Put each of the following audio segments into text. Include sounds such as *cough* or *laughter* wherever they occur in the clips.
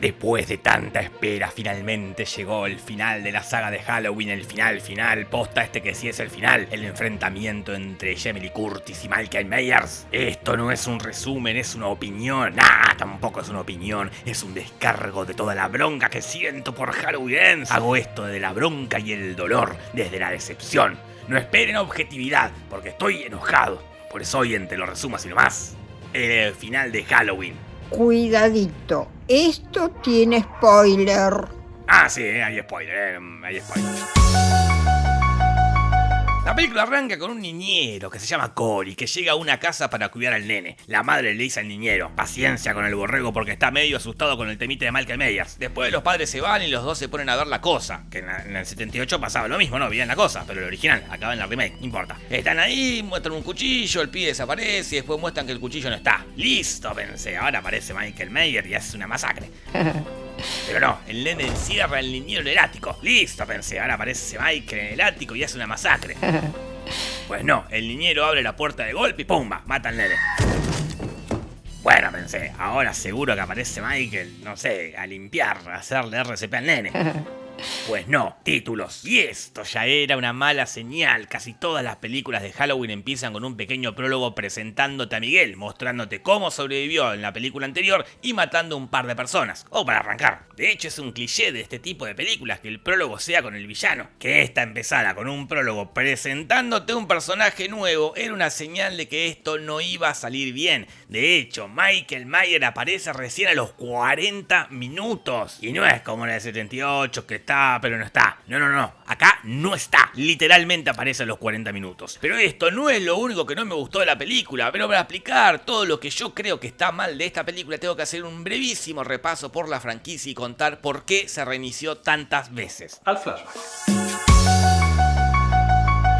Después de tanta espera, finalmente llegó el final de la saga de Halloween, el final final, posta este que sí es el final, el enfrentamiento entre Jamie Curtis y Michael Myers. Esto no es un resumen, es una opinión, nah, tampoco es una opinión, es un descargo de toda la bronca que siento por Halloween. Hago esto de la bronca y el dolor, desde la decepción. No esperen objetividad, porque estoy enojado. Por eso hoy en Te lo resumo así nomás. El final de Halloween. Cuidadito, esto tiene spoiler. Ah, sí, hay spoiler, eh, hay spoiler. La película arranca con un niñero que se llama Cory, que llega a una casa para cuidar al nene. La madre le dice al niñero, paciencia con el borrego porque está medio asustado con el temite de Michael Myers. Después los padres se van y los dos se ponen a ver la cosa, que en, el 78 pasaba lo mismo, ¿no? Veían la cosa, pero el original, acaba en la remake, no importa. Están ahí, muestran un cuchillo, el pibe desaparece y después muestran que el cuchillo no está. Listo, pensé, ahora aparece Michael Myers y hace una masacre. *laughs* Pero no, el nene encierra al niñero en el ático. Listo, pensé, ahora aparece Michael en el ático y hace una masacre. *laughs* Pues no, el niñero abre la puerta de golpe y ¡pumba! Mata al nene. Bueno, pensé, ahora seguro que aparece Michael, no sé, a limpiar, a hacerle RCP al nene. *laughs* Pues no, títulos. Y esto ya era una mala señal. Casi todas las películas de Halloween empiezan con un pequeño prólogo presentándote a Miguel, mostrándote cómo sobrevivió en la película anterior y matando un par de personas. O para arrancar. De hecho es un cliché de este tipo de películas que el prólogo sea con el villano. Que esta empezara con un prólogo presentándote un personaje nuevo era una señal de que esto no iba a salir bien. De hecho, Michael Mayer aparece recién a los 40 minutos. Y no es como en el 78 que pero no está. No, no, no. Acá no está. Literalmente aparece a los 40 minutos. Pero esto no es lo único que no me gustó de la película. Pero para explicar todo lo que yo creo que está mal de esta película, tengo que hacer un brevísimo repaso por la franquicia y contar por qué se reinició tantas veces. Al flashback.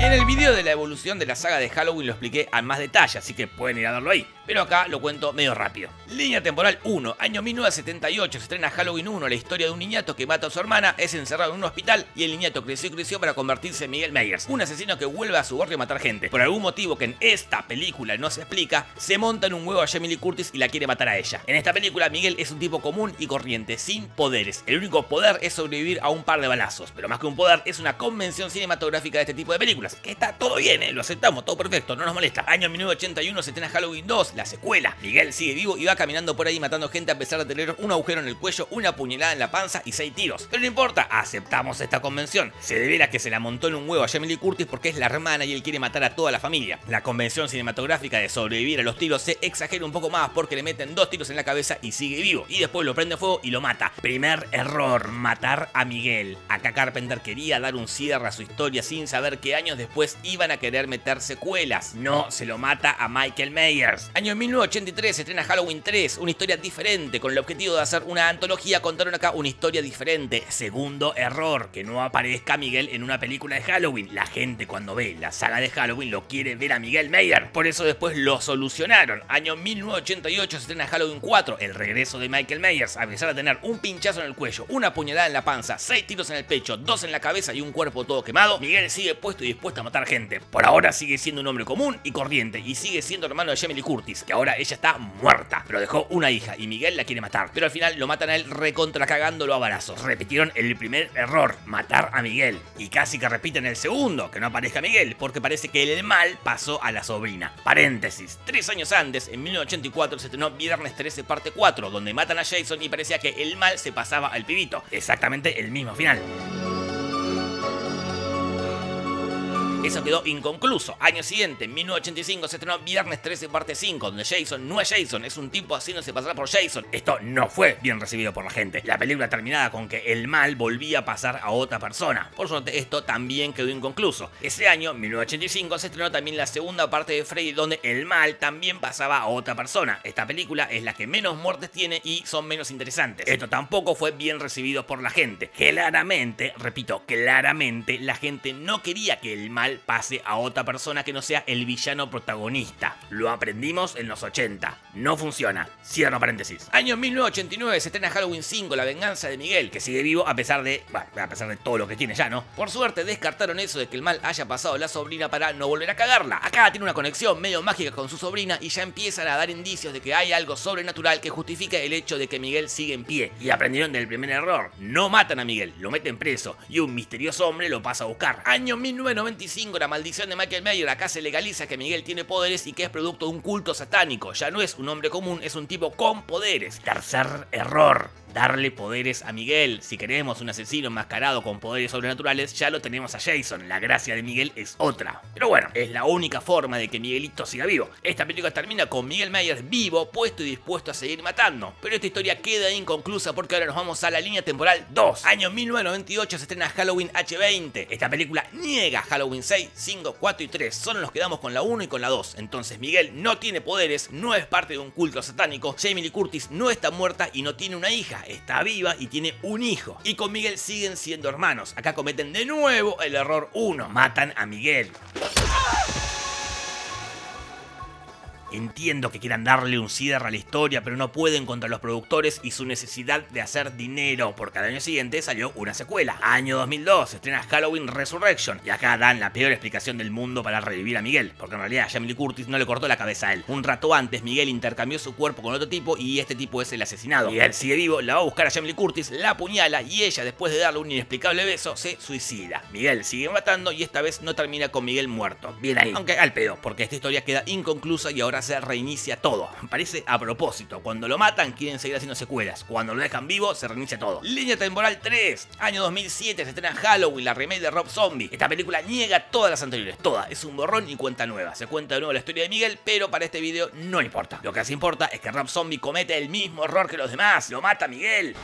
En el video de la evolución de la saga de Halloween lo expliqué a más detalle, así que pueden ir a verlo ahí pero acá lo cuento medio rápido. Línea temporal 1, año 1978, se estrena Halloween 1, la historia de un niñato que mata a su hermana, es encerrado en un hospital y el niñato creció y creció para convertirse en Miguel Myers, un asesino que vuelve a su barrio a matar gente. Por algún motivo que en esta película no se explica, se monta en un huevo a Jamie Lee Curtis y la quiere matar a ella. En esta película Miguel es un tipo común y corriente, sin poderes. El único poder es sobrevivir a un par de balazos, pero más que un poder es una convención cinematográfica de este tipo de películas, que está todo bien, ¿eh? lo aceptamos, todo perfecto, no nos molesta. Año 1981 se estrena Halloween 2, la secuela. Miguel sigue vivo y va caminando por ahí matando gente a pesar de tener un agujero en el cuello, una puñalada en la panza y seis tiros. Pero no importa, aceptamos esta convención. Se debe a que se la montó en un huevo a Jamie Curtis porque es la hermana y él quiere matar a toda la familia. La convención cinematográfica de sobrevivir a los tiros se exagera un poco más porque le meten dos tiros en la cabeza y sigue vivo. Y después lo prende fuego y lo mata. Primer error, matar a Miguel. Acá Carpenter quería dar un cierre a su historia sin saber que años después iban a querer meter secuelas. No, se lo mata a Michael Myers. Año 1983 se estrena Halloween 3, una historia diferente, con el objetivo de hacer una antología, contaron acá una historia diferente. Segundo error, que no aparezca Miguel en una película de Halloween. La gente cuando ve la saga de Halloween lo quiere ver a Miguel Mayer, por eso después lo solucionaron. Año 1988 se estrena Halloween 4, el regreso de Michael Myers, a pesar de tener un pinchazo en el cuello, una puñalada en la panza, seis tiros en el pecho, dos en la cabeza y un cuerpo todo quemado, Miguel sigue puesto y dispuesto a matar gente. Por ahora sigue siendo un hombre común y corriente y sigue siendo hermano de Jamie Curtis, que ahora ella está muerta, pero dejó una hija y Miguel la quiere matar. Pero al final lo matan a él recontra cagándolo a balazos. Repitieron el primer error, matar a Miguel. Y casi que repiten el segundo, que no aparezca Miguel, porque parece que el mal pasó a la sobrina. Paréntesis, tres años antes, en 1984, se estrenó Viernes 13 parte 4, donde matan a Jason y parecía que el mal se pasaba al pibito. Exactamente el mismo final. Eso quedó inconcluso. Año siguiente, en 1985, se estrenó Viernes 13 parte 5, donde Jason no es Jason, es un tipo haciéndose pasar por Jason. Esto no fue bien recibido por la gente. La película terminaba con que el mal volvía a pasar a otra persona. Por suerte, esto también quedó inconcluso. Ese año, 1985, se estrenó también la segunda parte de Freddy, donde el mal también pasaba a otra persona. Esta película es la que menos muertes tiene y son menos interesantes. Esto tampoco fue bien recibido por la gente. Claramente, repito, claramente, la gente no quería que el mal pase a otra persona que no sea el villano protagonista. Lo aprendimos en los 80. No funciona. Cierro paréntesis. Año 1989 se estrena Halloween 5, La venganza de Miguel, que sigue vivo a pesar de... A pesar de todo lo que tiene ya, ¿no? Por suerte descartaron eso de que el mal haya pasado a la sobrina para no volver a cagarla. Acá tiene una conexión medio mágica con su sobrina y ya empiezan a dar indicios de que hay algo sobrenatural que justifica el hecho de que Miguel sigue en pie. Y aprendieron del primer error. No matan a Miguel, lo meten preso y un misterioso hombre lo pasa a buscar. Año 1995, la maldición de Michael Mayer. Acá se legaliza que Miguel tiene poderes y que es producto de un culto satánico. Ya no es un hombre común, es un tipo con poderes. Tercer error darle poderes a Miguel. Si queremos un asesino enmascarado con poderes sobrenaturales, ya lo tenemos a Jason. La gracia de Miguel es otra. Pero bueno, es la única forma de que Miguelito siga vivo. Esta película termina con Miguel Myers vivo, puesto y dispuesto a seguir matando. Pero esta historia queda inconclusa porque ahora nos vamos a la línea temporal 2. Año 1998 se estrena Halloween H20. Esta película niega Halloween 6, 5, 4 y 3. Solo nos quedamos con la 1 y con la 2. Entonces Miguel no tiene poderes, no es parte de un culto satánico. Jamie Lee Curtis no está muerta y no tiene una hija está viva y tiene un hijo. Y con Miguel siguen siendo hermanos. Acá cometen de nuevo el error 1. Matan a Miguel. Entiendo que quieran darle un cierre a la historia, pero no pueden contra los productores y su necesidad de hacer dinero, porque al año siguiente salió una secuela. Año 2002, se estrena Halloween Resurrection, y acá dan la peor explicación del mundo para revivir a Miguel, porque en realidad Jamie Lee Curtis no le cortó la cabeza a él. Un rato antes, Miguel intercambió su cuerpo con otro tipo y este tipo es el asesinado. Miguel sigue vivo, la va a buscar a Jamie Lee Curtis, la apuñala y ella, después de darle un inexplicable beso, se suicida. Miguel sigue matando y esta vez no termina con Miguel muerto. Bien ahí. Aunque al pedo, porque esta historia queda inconclusa y ahora se reinicia todo. Parece a propósito. Cuando lo matan, quieren seguir haciendo secuelas. Cuando lo dejan vivo, se reinicia todo. Línea temporal 3. Año 2007 se estrena Halloween, la remake de Rob Zombie. Esta película niega todas las anteriores. Toda. Es un borrón y cuenta nueva. Se cuenta de nuevo la historia de Miguel, pero para este video no importa. Lo que hace importa es que Rob Zombie comete el mismo error que los demás. Lo mata Miguel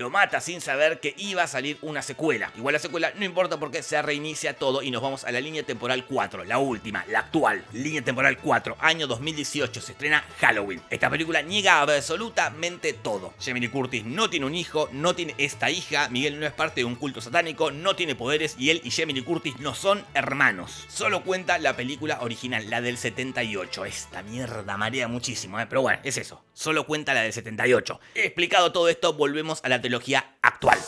lo mata sin saber que iba a salir una secuela. Igual la secuela no importa porque se reinicia todo y nos vamos a la línea temporal 4, la última, la actual. Línea temporal 4, año 2018, se estrena Halloween. Esta película niega absolutamente todo. Jamie Curtis no tiene un hijo, no tiene esta hija, Miguel no es parte de un culto satánico, no tiene poderes y él y Jamie Curtis no son hermanos. Solo cuenta la película original, la del 78. Esta mierda marea muchísimo, ¿eh? pero bueno, es eso. Solo cuenta la del 78. Explicado todo esto, volvemos a la actual.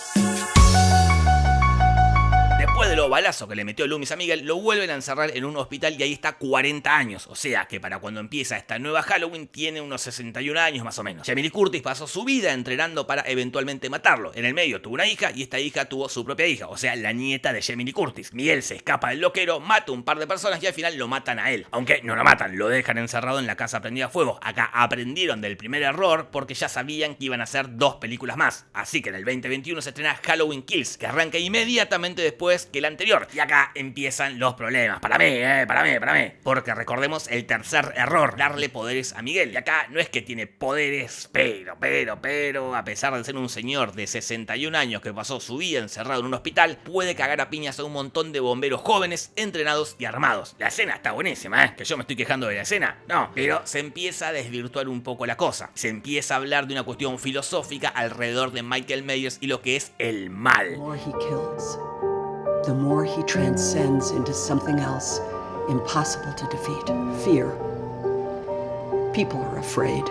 De los balazos que le metió Loomis a Miguel, lo vuelven a encerrar en un hospital y ahí está 40 años. O sea que para cuando empieza esta nueva Halloween tiene unos 61 años más o menos. Jamie Curtis pasó su vida entrenando para eventualmente matarlo. En el medio tuvo una hija y esta hija tuvo su propia hija, o sea, la nieta de Jamie Curtis. Miguel se escapa del loquero, mata un par de personas y al final lo matan a él. Aunque no lo matan, lo dejan encerrado en la casa prendida a fuego. Acá aprendieron del primer error porque ya sabían que iban a hacer dos películas más. Así que en el 2021 se estrena Halloween Kills, que arranca inmediatamente después que el anterior. Y acá empiezan los problemas. Para mí, eh, para mí, para mí. Porque recordemos el tercer error, darle poderes a Miguel. Y acá no es que tiene poderes, pero, pero, pero, a pesar de ser un señor de 61 años que pasó su vida encerrado en un hospital, puede cagar a piñas a un montón de bomberos jóvenes, entrenados y armados. La escena está buenísima, ¿eh? Que yo me estoy quejando de la escena. No, pero se empieza a desvirtuar un poco la cosa. Se empieza a hablar de una cuestión filosófica alrededor de Michael Myers y lo que es el mal. The more he transcends into something else impossible to defeat fear. People are afraid.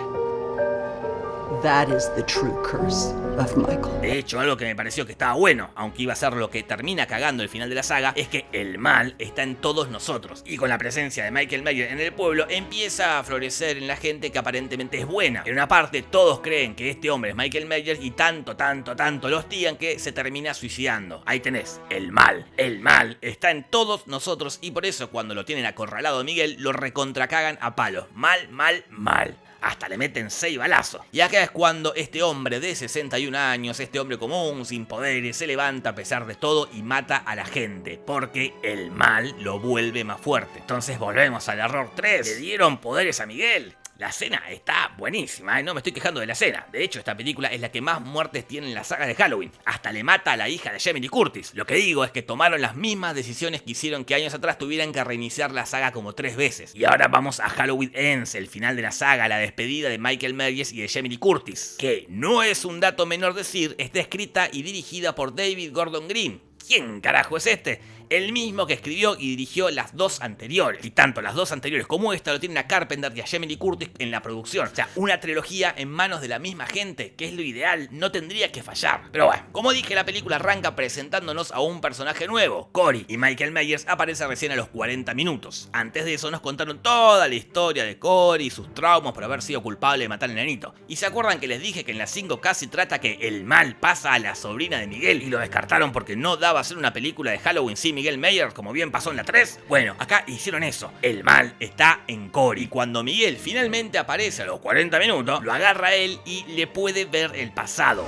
That is the true curse of Michael. De hecho, algo que me pareció que estaba bueno, aunque iba a ser lo que termina cagando el final de la saga, es que el mal está en todos nosotros. Y con la presencia de Michael Myers en el pueblo, empieza a florecer en la gente que aparentemente es buena. En una parte, todos creen que este hombre es Michael Myers y tanto, tanto, tanto lo hostigan que se termina suicidando. Ahí tenés, el mal. El mal está en todos nosotros y por eso cuando lo tienen acorralado a Miguel, lo recontracagan a palos. Mal, mal, mal hasta le meten 6 balazos. Y acá es cuando este hombre de 61 años, este hombre común, sin poderes, se levanta a pesar de todo y mata a la gente, porque el mal lo vuelve más fuerte. Entonces volvemos al error 3, le dieron poderes a Miguel. La escena está buenísima, ¿eh? no me estoy quejando de la escena. De hecho, esta película es la que más muertes tiene en la saga de Halloween. Hasta le mata a la hija de Jamie Curtis. Lo que digo es que tomaron las mismas decisiones que hicieron que años atrás tuvieran que reiniciar la saga como tres veces. Y ahora vamos a Halloween Ends, el final de la saga, la despedida de Michael Myers y de Jamie Curtis. Que no es un dato menor decir, está escrita y dirigida por David Gordon Green. ¿Quién carajo es este? El mismo que escribió y dirigió las dos anteriores. Y tanto las dos anteriores como esta lo tienen a Carpenter y a Jamie Curtis en la producción. O sea, una trilogía en manos de la misma gente, que es lo ideal, no tendría que fallar. Pero bueno, como dije, la película arranca presentándonos a un personaje nuevo, Cory, y Michael Myers aparece recién a los 40 minutos. Antes de eso nos contaron toda la historia de Cory y sus traumas por haber sido culpable de matar al nenito. Y se acuerdan que les dije que en las 5 casi trata que el mal pasa a la sobrina de Miguel y lo descartaron porque no daba a ser una película de Halloween sin Miguel Myers como bien pasó en la 3? Bueno, acá hicieron eso. El mal está en Cory. Cuando Miguel finalmente aparece a los 40 minutos, lo agarra él y le puede ver el pasado.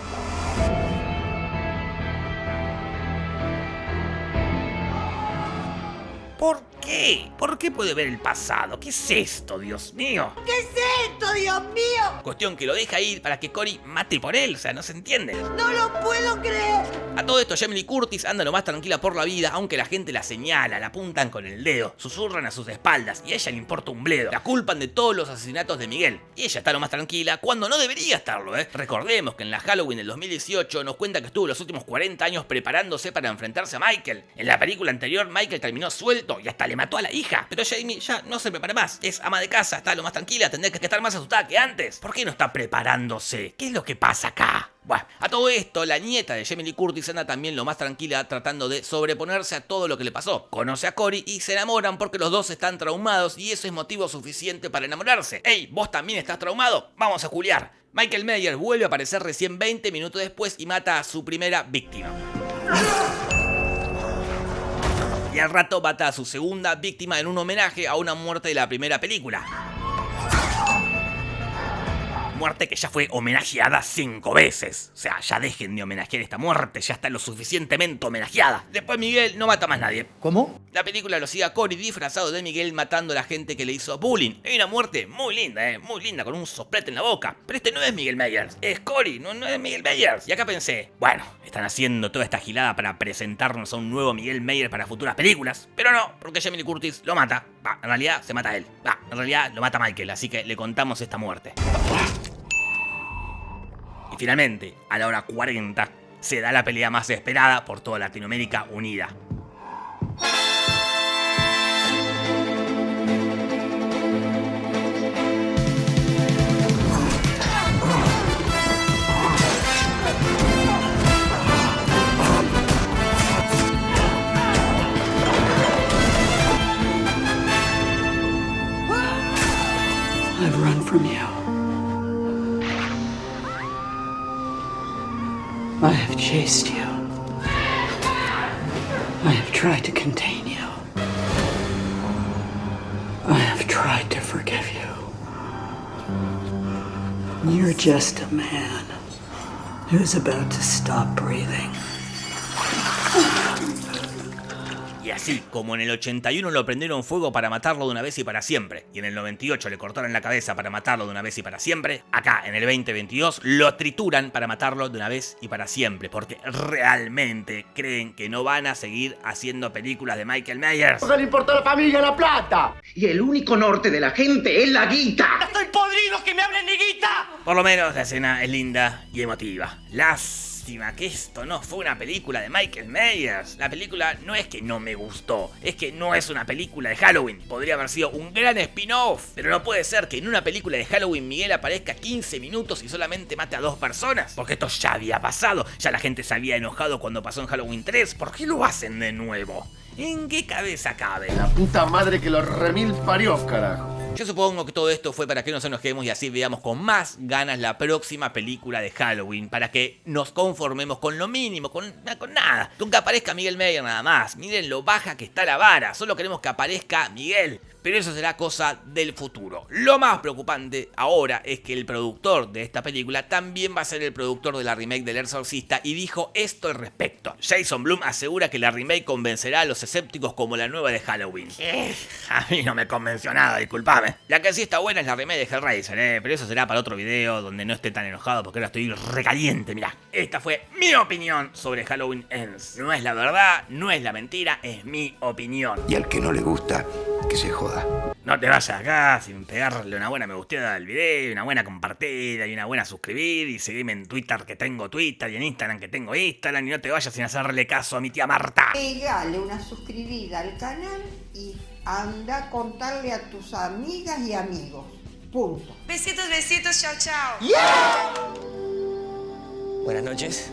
¿Por qué? ¿Por qué puede ver el pasado? ¿Qué es esto, Dios mío? ¿Qué es esto, Dios mío? Cuestión que lo deja ir para que Cory mate por él, o sea, no se entiende. No lo puedo creer. A todo esto, Jamie Lee Curtis anda lo más tranquila por la vida, aunque la gente la señala, la apuntan con el dedo, susurran a sus espaldas y a ella le importa un bledo. La culpan de todos los asesinatos de Miguel. Y ella está lo más tranquila cuando no debería estarlo, ¿eh? Recordemos que en la Halloween del 2018 nos cuenta que estuvo los últimos 40 años preparándose para enfrentarse a Michael. En la película anterior, Michael terminó suelto y hasta le mató a la hija. Pero Jamie ya no se prepara más. Es ama de casa, está lo más tranquila, tendría que estar más asustada que antes. ¿Por qué no está preparándose? ¿Qué es lo que pasa acá? Bueno, a todo esto, la nieta de Jamie Lee Curtis anda también lo más tranquila tratando de sobreponerse a todo lo que le pasó. Conoce a Cory y se enamoran porque los dos están traumados y eso es motivo suficiente para enamorarse. ¡Ey, vos también estás traumado! Vamos a culiar. Michael Meyer vuelve a aparecer recién 20 minutos después y mata a su primera víctima. Y al rato mata a su segunda víctima en un homenaje a una muerte de la primera película muerte que ya fue homenajeada cinco veces. O sea, ya dejen de homenajear esta muerte, ya está lo suficientemente homenajeada. Después Miguel no mata más nadie. ¿Cómo? La película lo sigue a Cory disfrazado de Miguel matando a la gente que le hizo bullying. Hay una muerte muy linda, eh, muy linda, con un soplete en la boca. Pero este no es Miguel Myers, es Cory, no, no es Miguel Myers. Y acá pensé, bueno, están haciendo toda esta gilada para presentarnos a un nuevo Miguel Myers para futuras películas. Pero no, porque Jamie Lee Curtis lo mata. Va, en realidad se mata a él. Va, en realidad lo mata Michael, así que le contamos esta muerte. Y finalmente, a la hora 40, se da la pelea más esperada por toda Latinoamérica unida. I've run from you. I have chased you. I have tried to contain you. I have tried to forgive you. You're just a man who's about to stop breathing. Así, como en el 81 lo prendieron fuego para matarlo de una vez y para siempre, y en el 98 le cortaron la cabeza para matarlo de una vez y para siempre, acá en el 2022 lo trituran para matarlo de una vez y para siempre, porque realmente creen que no van a seguir haciendo películas de Michael Myers. No le importa a la familia la plata. Y el único norte de la gente es la guita. ¡Estoy podrido que me hablen ni guita! Por lo menos la escena es linda y emotiva. Las que esto no fue una película de Michael Myers. La película no es que no me gustó, es que no es una película de Halloween. Podría haber sido un gran spin-off, pero no puede ser que en una película de Halloween Miguel aparezca 15 minutos y solamente mate a dos personas. Porque esto ya había pasado, ya la gente se había enojado cuando pasó en Halloween 3. ¿Por qué lo hacen de nuevo? ¿En qué cabeza cabe? La puta madre que los remil parió, carajo. Yo supongo que todo esto fue para que nos enojemos y así veamos con más ganas la próxima película de Halloween, para que nos conformemos con lo mínimo, con, con nada. Nunca aparezca Miguel Meyer nada más. Miren lo baja que está la vara, solo queremos que aparezca Miguel pero eso será cosa del futuro. Lo más preocupante ahora es que el productor de esta película también va a ser el productor de la remake del Exorcista y dijo esto al respecto. Jason Bloom asegura que la remake convencerá a los escépticos como la nueva de Halloween. Eh, a mí no me convenció nada, disculpame. La que sí está buena es la remake de Hellraiser, eh, pero eso será para otro video donde no esté tan enojado porque ahora estoy recaliente, mirá. Esta fue mi opinión sobre Halloween Ends. No es la verdad, no es la mentira, es mi opinión. Y al que no le gusta, que se joda. No te vayas acá sin pegarle una buena me gusteada al video, una buena compartida y una buena suscribir y seguirme en Twitter que tengo Twitter y en Instagram que tengo Instagram y no te vayas sin hacerle caso a mi tía Marta. Pegale una suscribida al canal y anda a contarle a tus amigas y amigos. Punto. Besitos, besitos, chao, chao. Buenas noches.